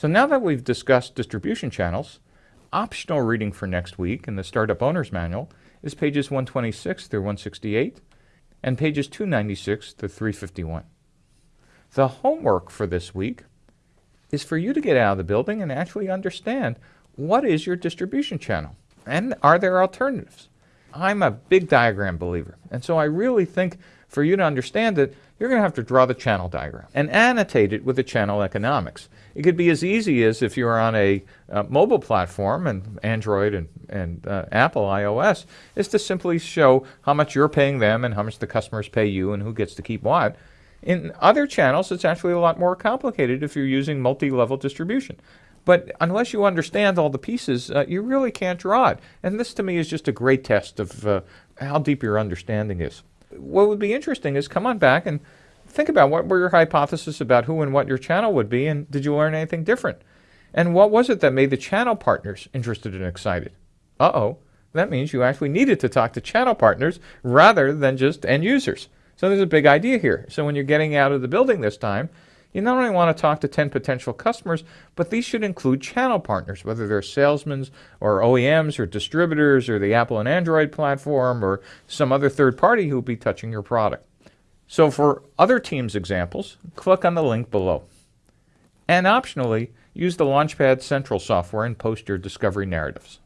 So now that we've discussed distribution channels, optional reading for next week in the Startup Owner's Manual is pages 126 through 168 and pages 296 to 351. The homework for this week is for you to get out of the building and actually understand what is your distribution channel and are there alternatives. I'm a big diagram believer and so I really think for you to understand it you're going to have to draw the channel diagram and annotate it with the channel economics. It could be as easy as if you're on a uh, mobile platform and Android and, and uh, Apple iOS is to simply show how much you're paying them and how much the customers pay you and who gets to keep what. In other channels, it's actually a lot more complicated if you're using multi-level distribution. But unless you understand all the pieces, uh, you really can't draw it. And this to me is just a great test of uh, how deep your understanding is. What would be interesting is come on back and think about what were your hypotheses about who and what your channel would be and did you learn anything different? And what was it that made the channel partners interested and excited? Uh-oh, that means you actually needed to talk to channel partners rather than just end users. So there's a big idea here. So when you're getting out of the building this time, you not only want to talk to 10 potential customers, but these should include channel partners, whether they're salesmen or OEMs or distributors or the Apple and Android platform or some other third party who will be touching your product. So for other Teams examples, click on the link below. And optionally, use the Launchpad Central software and post your discovery narratives.